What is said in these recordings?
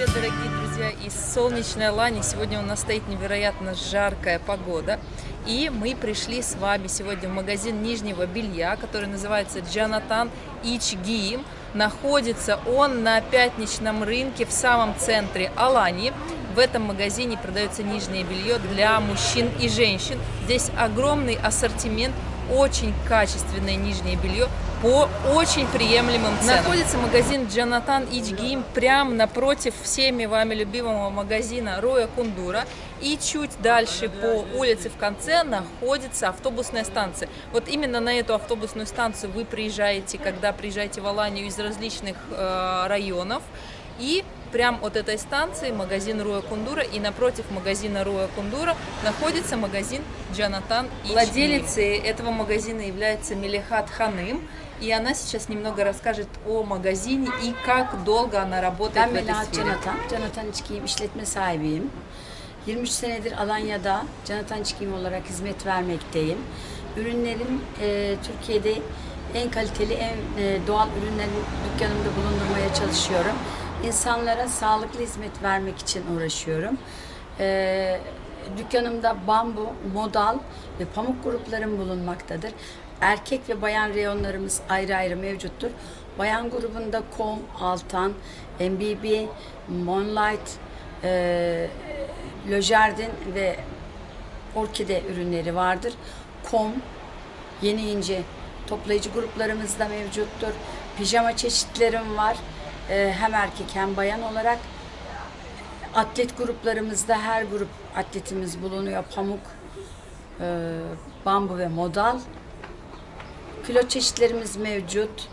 привет, дорогие друзья! Из солнечной Алании сегодня у нас стоит невероятно жаркая погода. И мы пришли с вами сегодня в магазин нижнего белья, который называется Джанатан Ичгиим. Находится он на пятничном рынке в самом центре Алании. В этом магазине продается нижнее белье для мужчин и женщин. Здесь огромный ассортимент очень качественное нижнее белье по очень приемлемым ценам. Находится магазин Джанатан Ичгим прямо напротив всеми вами любимого магазина Роя Кундура. И чуть дальше по улице в конце находится автобусная станция. Вот именно на эту автобусную станцию вы приезжаете, когда приезжаете в Аланию из различных э, районов. И прям от этой станции магазин Руя Кундура и напротив магазина Руя Кундура находится магазин Джанатан и Владелицей этого магазина является Мелихат Ханым. И она сейчас немного расскажет о магазине и как долго она работает Ben в этой сфере. Canatan, Canatan İçkiyim işletme sahibiyim. 23 senedir Alanya'da Canatan İçkiyim olarak hizmet vermekteyim. Ürünlerim e, Türkiye'de en kaliteli, en e, doğal ürünleri dükkanımda bulundurmaya çalışıyorum. İnsanlara sağlıklı hizmet vermek için uğraşıyorum. E, dükkanımda bambu, modal ve pamuk gruplarım bulunmaktadır. Erkek ve bayan reyonlarımız ayrı ayrı mevcuttur. Bayan grubunda kom, altan, MBB, Moonlight, e, Le ve orkide ürünleri vardır. Kom, yeni ince toplayıcı gruplarımız da mevcuttur. Pijama çeşitlerim var. E, hem erkek hem bayan olarak. Atlet gruplarımızda her grup atletimiz bulunuyor. Pamuk, e, bambu ve modal. Kilo çeşitlerimiz mevcut.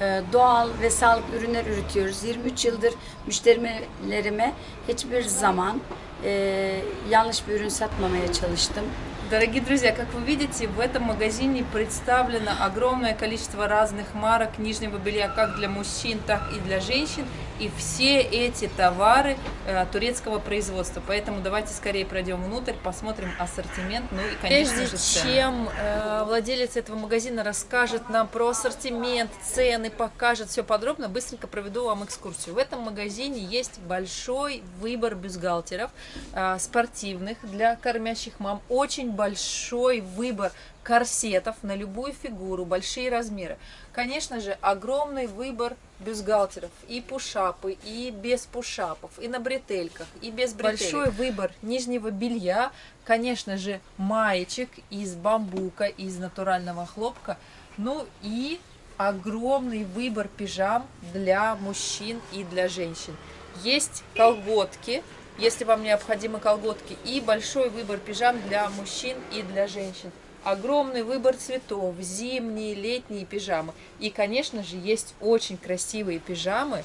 Ee, Doğal ve sağlıklı ürünler üretiyoruz. 23 yıldır müşterilerime hiçbir zaman e, yanlış bir ürün satmamaya çalıştım. Дорогие друзья, как вы видите, в этом магазине представлено огромное количество разных марок нижнего белья, как для мужчин, так и для женщин. И все эти товары э, турецкого производства. Поэтому давайте скорее пройдем внутрь, посмотрим ассортимент, ну и, конечно Прежде же, цены. чем э, владелец этого магазина расскажет нам про ассортимент, цены, покажет все подробно, быстренько проведу вам экскурсию. В этом магазине есть большой выбор бюстгальтеров э, спортивных для кормящих мам, очень большой выбор корсетов на любую фигуру, большие размеры. Конечно же, огромный выбор бюстгальтеров, и пушапы, и без пушапов, и на бретельках, и без бретелек. Большой выбор нижнего белья, конечно же, маечек из бамбука, из натурального хлопка, ну и огромный выбор пижам для мужчин и для женщин. Есть колготки, если вам необходимы колготки, и большой выбор пижам для мужчин и для женщин. Огромный выбор цветов, зимние, летние пижамы. И, конечно же, есть очень красивые пижамы,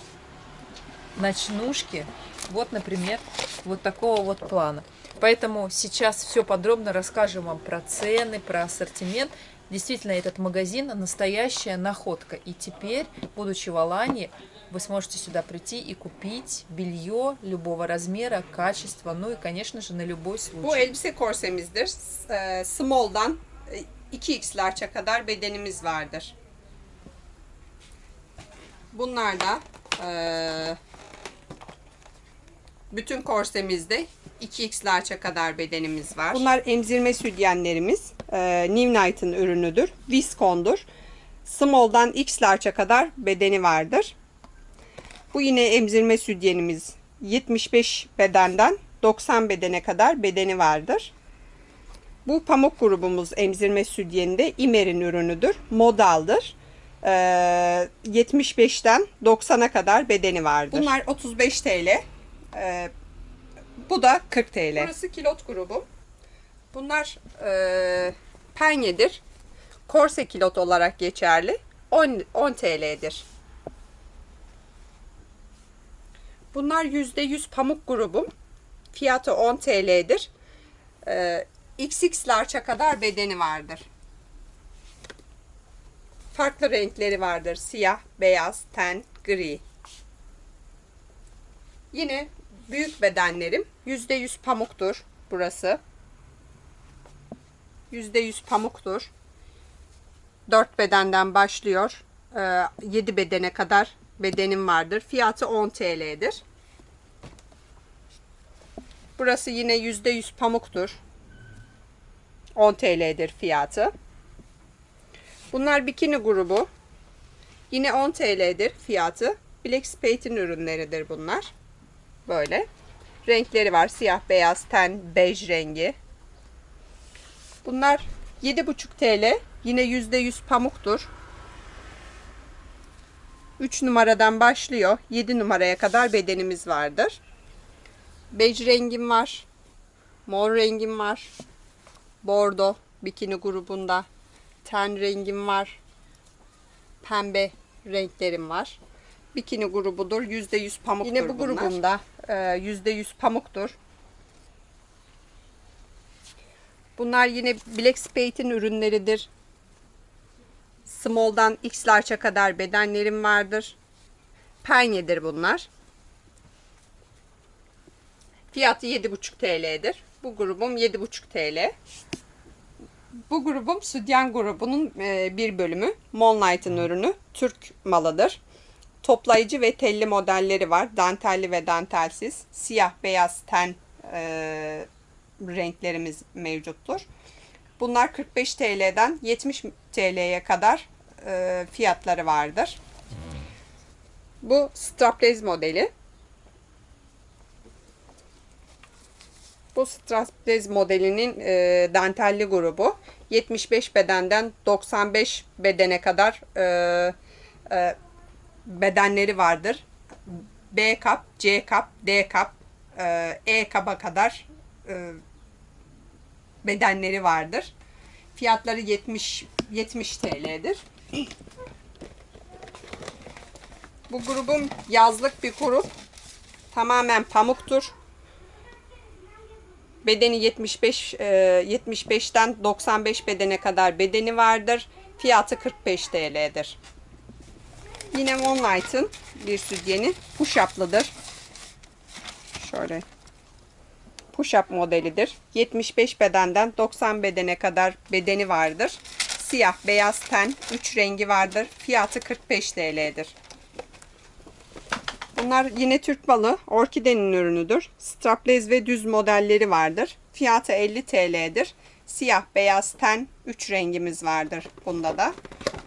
ночнушки. Вот, например, вот такого вот плана. Поэтому сейчас все подробно расскажем вам про цены, про ассортимент. Действительно, этот магазин настоящая находка. И теперь, будучи в Алании, вы сможете сюда прийти и купить белье любого размера, качества, ну и, конечно же, на любой случай. Bu elbise korsemizdir. S- e, Small'dan e, 2x large'a kadar bedenimiz vardır. Bunlar da e, bütün korsemizde 2x large'a kadar bedenimiz var. Bunlar emzirme sütyenlerimiz. E, New Night'ın ürünüdür. Viscon'dur. Small'dan x large'a kadar bedeni vardır. Bu yine emzirme sütyenimiz 75 bedenden 90 bedene kadar bedeni vardır. Bu pamuk grubumuz emzirme sütyeninde İmer'in ürünüdür. Modaldır. Ee, 75'ten 90'a kadar bedeni vardır. Bunlar 35 TL. Ee, bu da 40 TL. Burası kilot grubu. Bunlar e, penyedir. Korse kilot olarak geçerli. 10, 10 TL'dir. Bunlar %100 pamuk grubum. Fiyatı 10 TL'dir. Ee, XX large'a kadar bedeni vardır. Farklı renkleri vardır. Siyah, beyaz, ten, gri. Yine büyük bedenlerim %100 pamuktur burası. %100 pamuktur. 4 bedenden başlıyor. 7 bedene kadar bedenim vardır. Fiyatı 10 TL'dir. Burası yine %100 pamuktur. 10 TL'dir fiyatı. Bunlar bikini grubu. Yine 10 TL'dir fiyatı. Black Spade'in ürünleridir bunlar. Böyle. Renkleri var. Siyah, beyaz, ten, bej rengi. Bunlar 7,5 TL. Yine %100 pamuktur. 3 numaradan başlıyor. 7 numaraya kadar bedenimiz vardır. Bej rengim var. Mor rengim var. Bordo bikini grubunda. Ten rengim var. Pembe renklerim var. Bikini grubudur. %100 pamuktur Yine bu bunlar. grubumda e, %100 pamuktur. Bunlar yine Black Spade'in ürünleridir. Small'dan X large'a kadar bedenlerim vardır. Penyedir bunlar. Fiyatı 7,5 TL'dir. Bu grubum 7,5 TL. Bu grubum Südyen grubunun e, bir bölümü. Moonlight'ın ürünü. Türk malıdır. Toplayıcı ve telli modelleri var. Dantelli ve dantelsiz. Siyah, beyaz, ten e, renklerimiz mevcuttur. Bunlar 45 TL'den 70 TL'ye kadar e, fiyatları vardır. Bu strapless modeli. Bu strapless modelinin e, dantelli grubu 75 bedenden 95 bedene kadar e, e, bedenleri vardır. B kap, C kap, D kap, e, E kaba kadar e, bedenleri vardır. Fiyatları 70 70 TL'dir. Bu grubum yazlık bir grup. Tamamen pamuktur. Bedeni 75 e, 75'ten 95 bedene kadar bedeni vardır. Fiyatı 45 TL'dir. Yine Moonlight'ın bir sütyeni push-up'lıdır. Şöyle push-up modelidir. 75 bedenden 90 bedene kadar bedeni vardır. Siyah, beyaz ten, 3 rengi vardır. Fiyatı 45 TL'dir. Bunlar yine Türk balı, orkidenin ürünüdür. Strapless ve düz modelleri vardır. Fiyatı 50 TL'dir. Siyah, beyaz ten, 3 rengimiz vardır bunda da.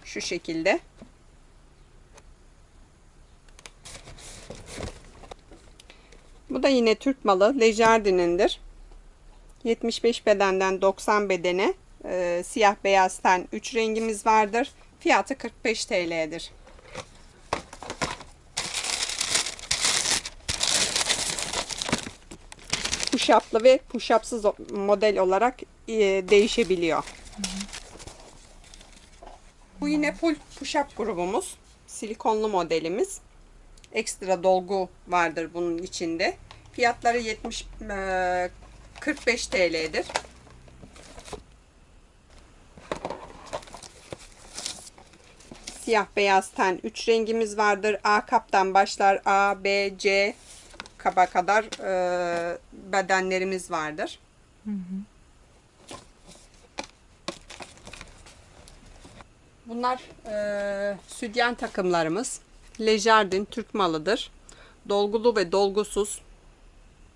Şu şekilde. Bu da yine Türk malı. Lejardin'indir. 75 bedenden 90 bedene e, siyah beyaz ten 3 rengimiz vardır. Fiyatı 45 TL'dir. Push-up'lı ve push-up'sız model olarak e, değişebiliyor. Bu yine full push-up grubumuz. Silikonlu modelimiz. Ekstra dolgu vardır bunun içinde. Fiyatları 70 e, 45 TL'dir. Siyah beyaz ten 3 rengimiz vardır. A kaptan başlar. A, B, C kaba kadar e, bedenlerimiz vardır. Bunlar e, sütyen takımlarımız. Lejardin Türk malıdır. Dolgulu ve dolgusuz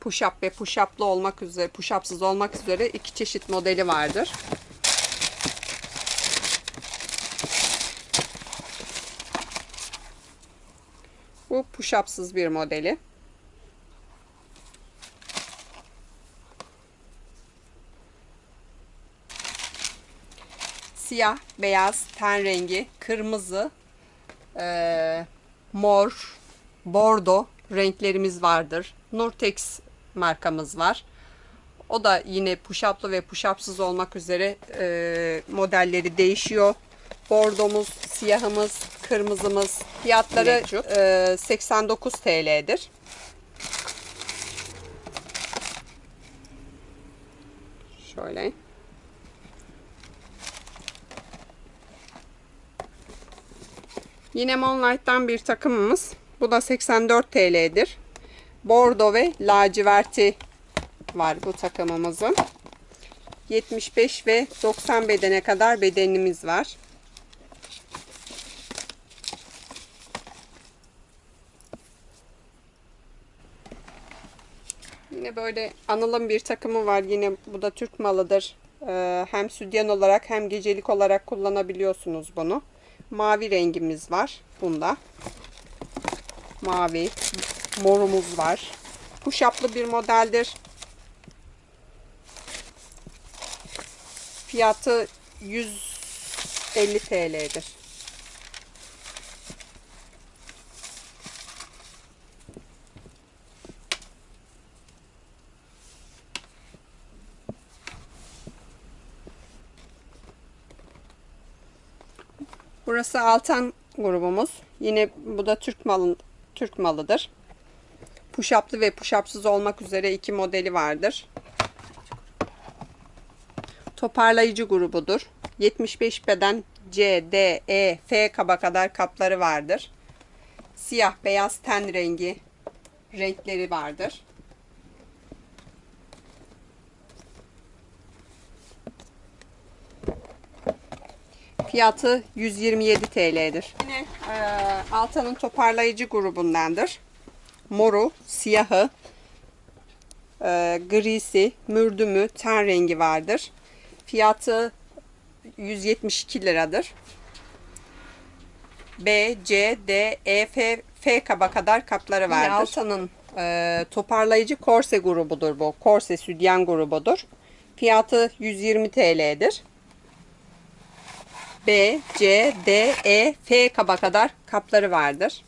push-up ve push-up'lı olmak üzere, push-up'sız olmak üzere iki çeşit modeli vardır. Bu push-up'sız bir modeli. Siyah, beyaz, ten rengi, kırmızı, eee, mor, bordo renklerimiz vardır. Nurtex markamız var. O da yine push-up'lı ve push-up'sız olmak üzere e, modelleri değişiyor. Bordomuz, siyahımız, kırmızımız fiyatları e, 89 TL'dir. Şöyle. Yine Moonlight'tan bir takımımız. Bu da 84 TL'dir. Bordo ve laciverti var bu takımımızın. 75 ve 90 bedene kadar bedenimiz var. Yine böyle Anıl'ın bir takımı var. Yine bu da Türk malıdır. Ee, hem sütyen olarak hem gecelik olarak kullanabiliyorsunuz bunu. Mavi rengimiz var bunda. Mavi. Morumuz var. Kuşaplı bir modeldir. Fiyatı 150 TL'dir. Burası Altan grubumuz. Yine bu da Türk malı Türk malıdır. Puşaplı ve puşapsız olmak üzere iki modeli vardır. Toparlayıcı grubudur. 75 beden C, D, E, F kaba kadar kapları vardır. Siyah, beyaz ten rengi renkleri vardır. Fiyatı 127 TL'dir. Yine e, Altan'ın toparlayıcı grubundandır. Moru, siyahı, e, grisi, mürdümü, ten rengi vardır. Fiyatı 172 liradır. B, C, D, E, F, F kaba kadar kapları vardır. Altan'ın e, toparlayıcı korse grubudur bu. Korse südyen grubudur. Fiyatı 120 TL'dir. B, C, D, E, F kaba kadar kapları vardır.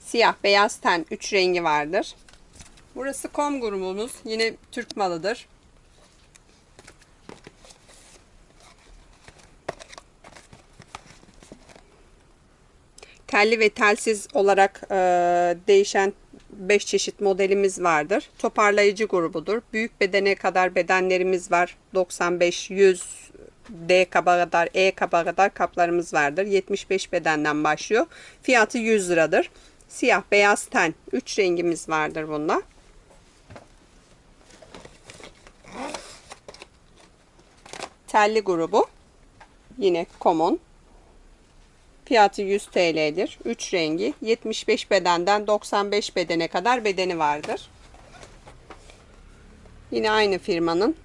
Siyah, beyaz ten 3 rengi vardır. Burası kom grubumuz. Yine Türk malıdır. Telli ve telsiz olarak e, değişen 5 çeşit modelimiz vardır. Toparlayıcı grubudur. Büyük bedene kadar bedenlerimiz var. 95, 100, D kaba kadar, E kaba kadar kaplarımız vardır. 75 bedenden başlıyor. Fiyatı 100 liradır. Siyah, beyaz ten 3 rengimiz vardır bunda. Telli grubu. Yine common. Fiyatı 100 TL'dir. 3 rengi. 75 bedenden 95 bedene kadar bedeni vardır. Yine aynı firmanın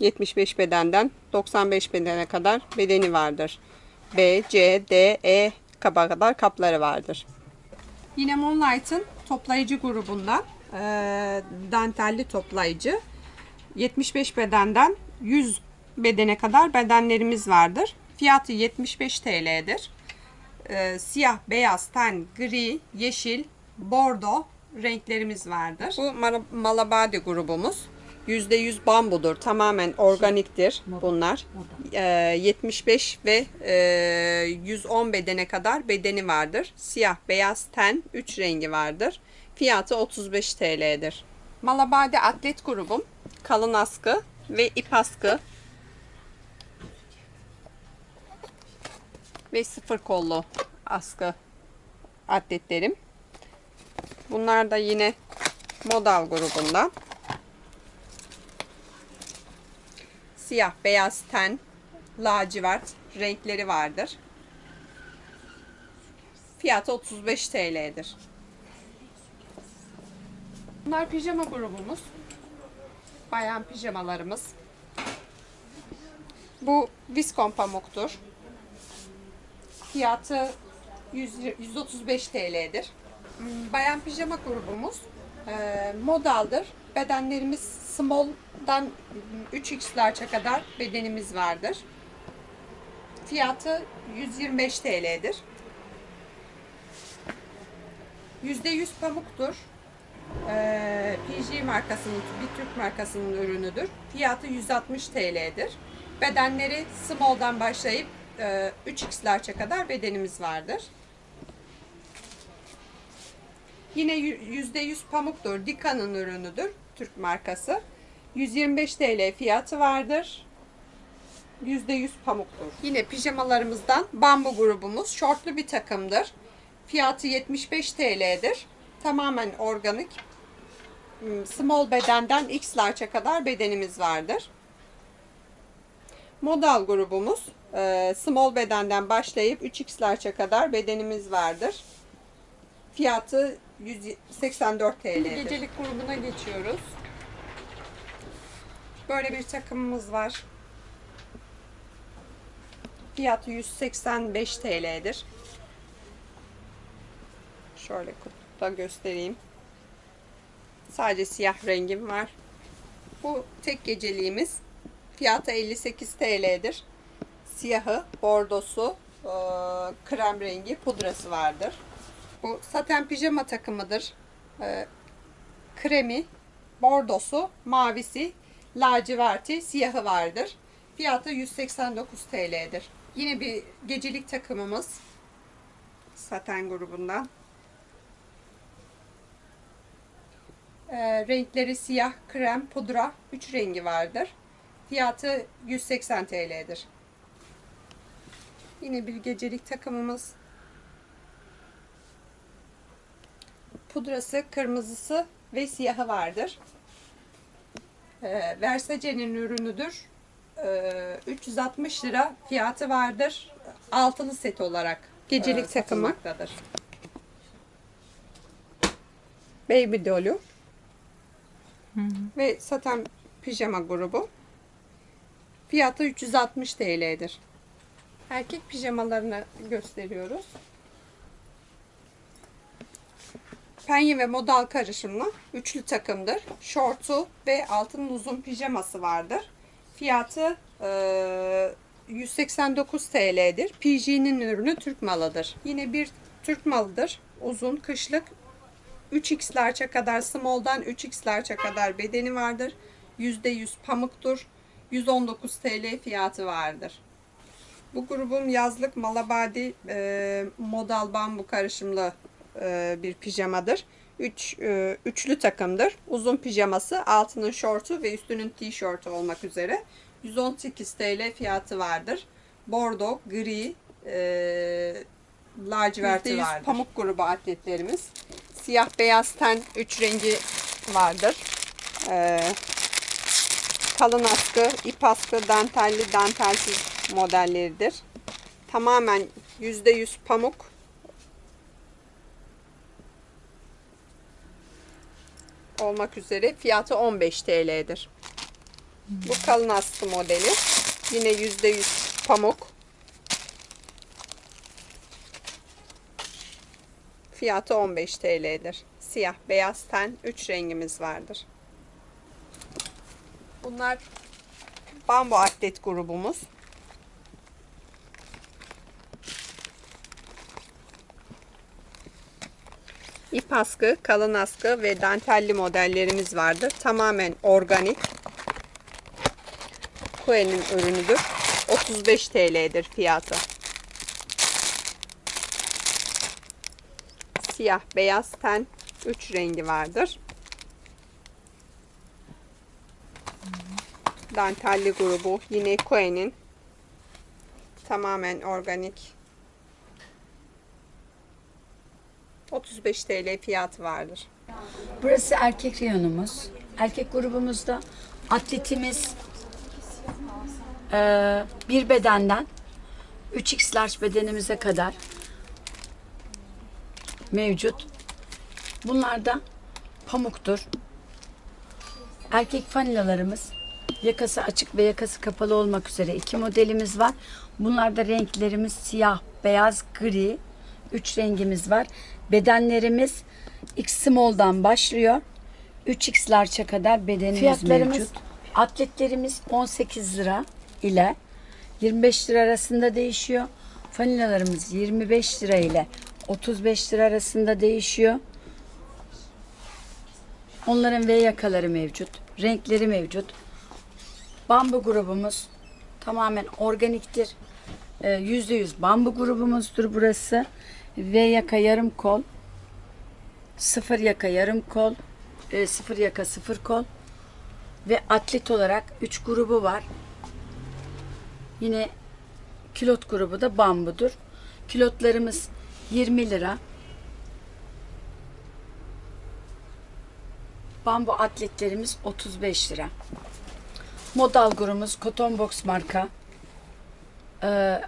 75 bedenden 95 bedene kadar bedeni vardır. B, C, D, E kaba kadar kapları vardır. Yine Moonlight'ın toplayıcı grubundan e, dantelli toplayıcı 75 bedenden 100 bedene kadar bedenlerimiz vardır. Fiyatı 75 TL'dir. E, siyah, beyaz, ten, gri, yeşil, bordo renklerimiz vardır. Bu Mal- Malabadi grubumuz. %100 bambudur. Tamamen organiktir bunlar. Ee, 75 ve e, 110 bedene kadar bedeni vardır. Siyah, beyaz, ten 3 rengi vardır. Fiyatı 35 TL'dir. Malabadi atlet grubum. Kalın askı ve ip askı. Ve sıfır kollu askı atletlerim. Bunlar da yine modal grubundan. Siyah, beyaz ten, lacivert renkleri vardır. Fiyatı 35 TL'dir. Bunlar pijama grubumuz. Bayan pijamalarımız. Bu viskon pamuktur. Fiyatı 100 135 TL'dir. Bayan pijama grubumuz e, modaldır. Bedenlerimiz small'dan 3x'larça kadar bedenimiz vardır. Fiyatı 125 TL'dir. %100 pamuktur. Ee, PG markasının, bir Türk markasının ürünüdür. Fiyatı 160 TL'dir. Bedenleri small'dan başlayıp e, 3x'larça kadar bedenimiz vardır. Yine %100 pamuktur. Dika'nın ürünüdür. Türk markası. 125 TL fiyatı vardır. %100 pamuktur. Yine pijamalarımızdan bambu grubumuz. Şortlu bir takımdır. Fiyatı 75 TL'dir. Tamamen organik. Small bedenden X large'a kadar bedenimiz vardır. Modal grubumuz. Small bedenden başlayıp 3X large'a kadar bedenimiz vardır. Fiyatı 184 TL'dir. Gecelik grubuna geçiyoruz. Böyle bir takımımız var. Fiyatı 185 TL'dir. Şöyle kutuda göstereyim. Sadece siyah rengim var. Bu tek geceliğimiz. Fiyatı 58 TL'dir. Siyahı, bordosu, krem rengi pudrası vardır. Bu saten pijama takımıdır. Eee, kremi, bordosu, mavisi, laciverti, siyahı vardır. Fiyatı 189 TL'dir. Yine bir gecelik takımımız. Saten grubundan. Ee, renkleri siyah, krem, pudra, 3 rengi vardır. Fiyatı 180 TL'dir. Yine bir gecelik takımımız. Pudrası, kırmızısı ve siyahı vardır. Ee, Versace'nin ürünüdür. Ee, 360 lira fiyatı vardır. Altılı set olarak gecelik e, takımı. Baby doll'u ve saten pijama grubu. Fiyatı 360 TL'dir. Erkek pijamalarını gösteriyoruz. Penye ve modal karışımlı üçlü takımdır. Şortu ve altın uzun pijaması vardır. Fiyatı eee, 189 TL'dir. PJ'nin ürünü Türk malıdır. Yine bir Türk malıdır. Uzun kışlık 3x large'a kadar small'dan 3x large'a kadar bedeni vardır. %100 pamuktur. 119 TL fiyatı vardır. Bu grubun yazlık malabadi e, modal bambu karışımlı e, bir pijamadır. Üç, e, üçlü takımdır. Uzun pijaması, altının şortu ve üstünün tişörtü olmak üzere. 118 TL fiyatı vardır. Bordo, gri, e, laciverti vardır. pamuk grubu atletlerimiz. Siyah beyaz ten 3 rengi vardır. E, kalın askı, ip askı, dantelli, dantelsiz modelleridir. Tamamen %100 pamuk. Olmak üzere fiyatı 15 TL'dir. Bu kalın askı modeli. Yine %100 pamuk. Fiyatı 15 TL'dir. Siyah, beyaz ten 3 rengimiz vardır. Bunlar bambu atlet grubumuz. İp askı, kalın askı ve dantelli modellerimiz vardır. Tamamen organik. Kue'nin ürünüdür. 35 TL'dir fiyatı. Siyah, beyaz ten 3 rengi vardır. Dantelli grubu yine Kue'nin tamamen organik 35 TL fiyatı vardır. Burası erkek reyonumuz. Erkek grubumuzda atletimiz eee, bir bedenden 3x large bedenimize kadar mevcut. Bunlar da pamuktur. Erkek fanilalarımız yakası açık ve yakası kapalı olmak üzere iki modelimiz var. Bunlarda renklerimiz siyah, beyaz, gri. Üç rengimiz var. Bedenlerimiz X small'dan başlıyor. 3x large'a kadar bedenimiz Fiyatlarımız- mevcut. Atletlerimiz 18 lira ile 25 lira arasında değişiyor. Fanilalarımız 25 lira ile 35 lira arasında değişiyor. Onların V yakaları mevcut. Renkleri mevcut. Bambu grubumuz tamamen organiktir. Ee, %100 bambu grubumuzdur burası. V yaka yarım kol. Sıfır yaka yarım kol. e, sıfır yaka sıfır kol. Ve atlet olarak 3 grubu var. Yine kilot grubu da bambudur. Kilotlarımız 20 lira. Bambu atletlerimiz 35 lira. Modal grubumuz Cotton Box marka. Ee,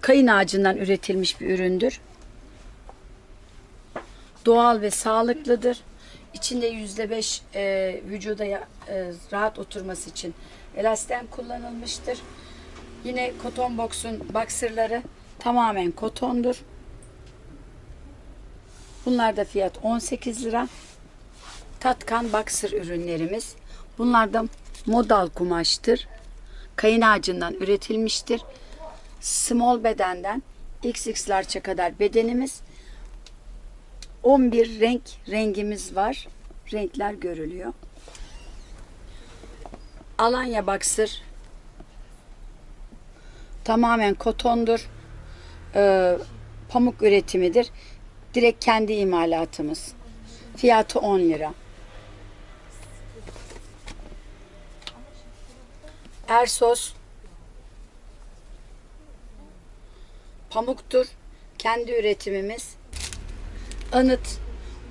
kayın ağacından üretilmiş bir üründür. Doğal ve sağlıklıdır. İçinde yüzde beş e, vücuda e, rahat oturması için elastem kullanılmıştır. Yine Cotton Box'un boxerları tamamen kotondur. Bunlar da fiyat 18 lira. Tatkan boxer ürünlerimiz. Bunlar da modal kumaştır. Kayın ağacından üretilmiştir. Small bedenden XX large'a kadar bedenimiz 11 renk rengimiz var. Renkler görülüyor. Alanya Boxer tamamen kotondur. Ee, pamuk üretimidir. Direkt kendi imalatımız. Fiyatı 10 lira. Ersos pamuktur. Kendi üretimimiz. Anıt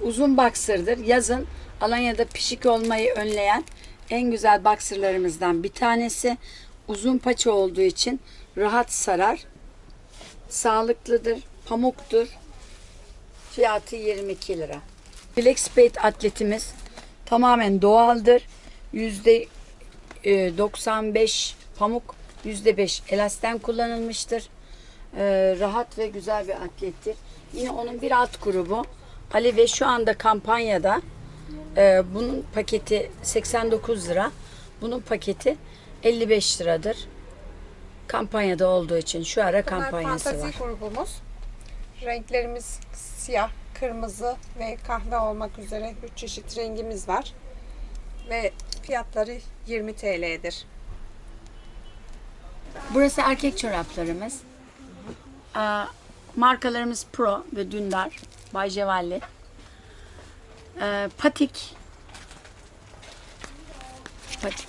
uzun baksırdır. Yazın Alanya'da pişik olmayı önleyen en güzel baksırlarımızdan bir tanesi. Uzun paça olduğu için rahat sarar. Sağlıklıdır. Pamuktur. Fiyatı 22 lira. Spade atletimiz tamamen doğaldır. Yüzde e, 95 pamuk, yüzde 5 elastem kullanılmıştır. E, rahat ve güzel bir atlettir. Yine onun bir alt grubu Ali ve şu anda kampanyada e, bunun paketi 89 lira. Bunun paketi 55 liradır. Kampanyada olduğu için şu ara Bunlar kampanyası var. grubumuz. Renklerimiz siyah, kırmızı ve kahve olmak üzere 3 çeşit rengimiz var. Ve fiyatları 20 TL'dir. Burası erkek çoraplarımız. Aa, markalarımız Pro ve Dündar. Bay Cevalli. Ee, patik. Patik.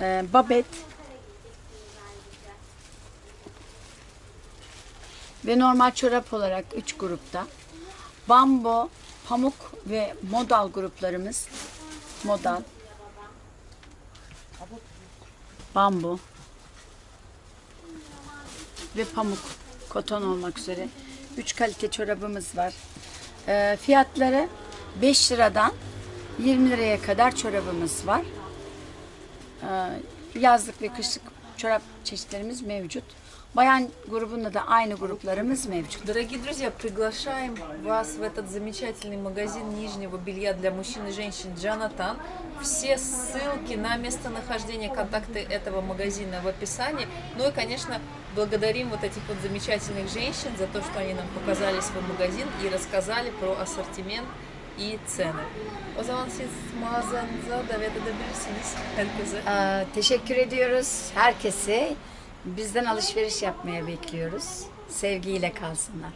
Ee, babet. Ve normal çorap olarak 3 grupta. Bambo, pamuk ve modal gruplarımız. Modal. Bambu ve pamuk, koton olmak üzere 3 kalite çorabımız var. Ee, fiyatları 5 liradan 20 liraya kadar çorabımız var. Ee, yazlık ve kışlık çorap çeşitlerimiz mevcut. Bayan grubunda da aynı gruplarımız mevcut. Дорогие друзья, приглашаем вас в этот замечательный магазин нижнего белья для мужчин и женщин Джанатан. Все ссылки на местонахождение, контакты этого магазина в описании. Ну и, конечно, благодарим вот этих вот замечательных женщин за то, что они нам показали свой магазин и рассказали про ассортимент и цены. O zaman siz mağazanıza davet edebilirsiniz herkese. Ee, teşekkür ediyoruz herkese. Bizden alışveriş yapmaya bekliyoruz. Sevgiyle kalsınlar.